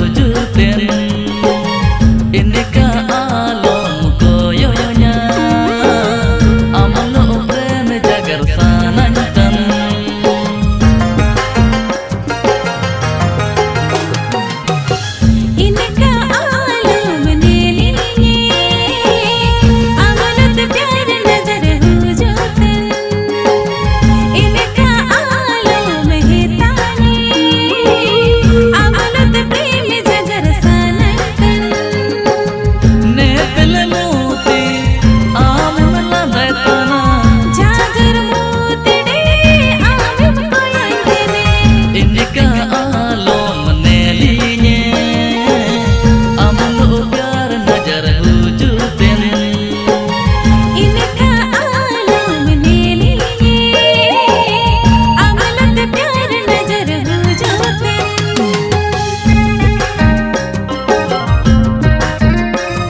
chưa chưa tiền